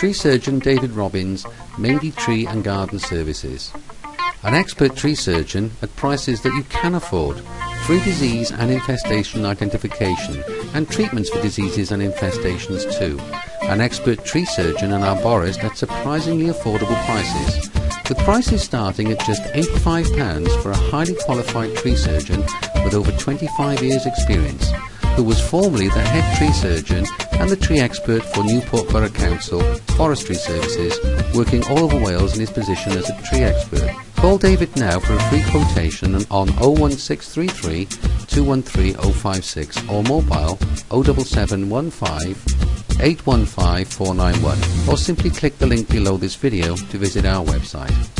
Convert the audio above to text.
Tree surgeon David Robbins, Mainly Tree and Garden Services. An expert tree surgeon at prices that you can afford. Free disease and infestation identification and treatments for diseases and infestations too. An expert tree surgeon and arborist at surprisingly affordable prices. With prices starting at just £85 for a highly qualified tree surgeon with over 25 years experience who was formerly the head tree surgeon and the tree expert for Newport Borough Council Forestry Services, working all over Wales in his position as a tree expert. Call David now for a free quotation on 01633 213 056 or mobile 07715 815 491 or simply click the link below this video to visit our website.